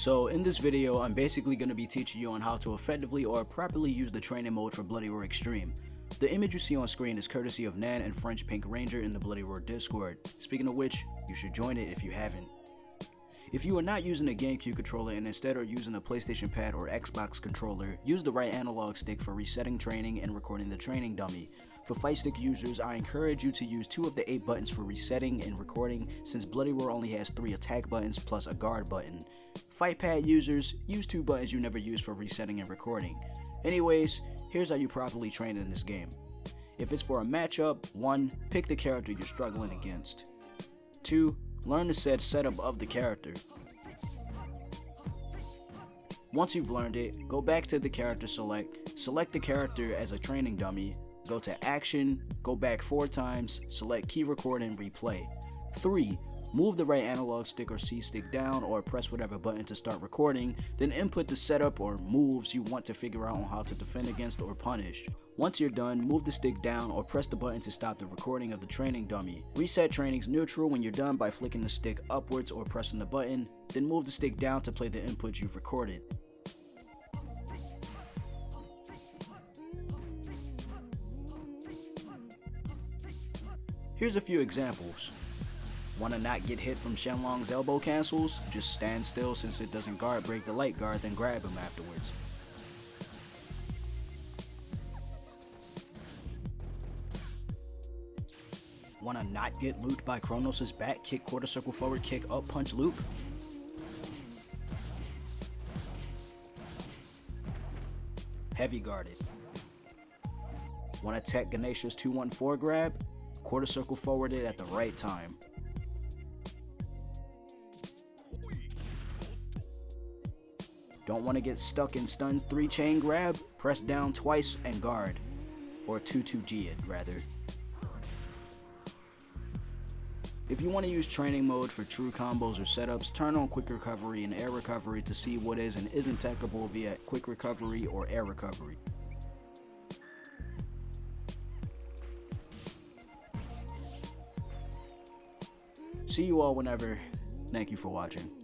So in this video, I'm basically going to be teaching you on how to effectively or properly use the training mode for Bloody Roar Extreme. The image you see on screen is courtesy of Nan and French Pink Ranger in the Bloody Roar Discord, speaking of which, you should join it if you haven't. If you are not using a GameCube controller and instead are using a PlayStation pad or Xbox controller, use the right analog stick for resetting training and recording the training dummy. For fight stick users, I encourage you to use two of the eight buttons for resetting and recording since Bloody Roar only has three attack buttons plus a guard button. Fight pad users, use two buttons you never use for resetting and recording. Anyways, here's how you properly train in this game. If it's for a matchup, 1. Pick the character you're struggling against. 2. Learn the said setup of the character. Once you've learned it, go back to the character select, select the character as a training dummy, go to action, go back 4 times, select key record and replay. 3. Move the right analog stick or C stick down or press whatever button to start recording, then input the setup or moves you want to figure out on how to defend against or punish. Once you're done, move the stick down or press the button to stop the recording of the training dummy. Reset training's neutral when you're done by flicking the stick upwards or pressing the button, then move the stick down to play the input you've recorded. Here's a few examples. Wanna not get hit from Shenlong's elbow cancels? Just stand still since it doesn't guard break the light guard then grab him afterwards. Wanna not get looped by Cronos' back kick quarter circle forward kick up punch loop? Heavy guarded. Wanna tech Ganesha's 214 grab? Quarter circle forwarded at the right time. Don't want to get stuck in Stun's 3 chain grab? Press down twice and guard. Or 2-2G it, rather. If you want to use training mode for true combos or setups, turn on quick recovery and air recovery to see what is and isn't techable via quick recovery or air recovery. See you all whenever. Thank you for watching.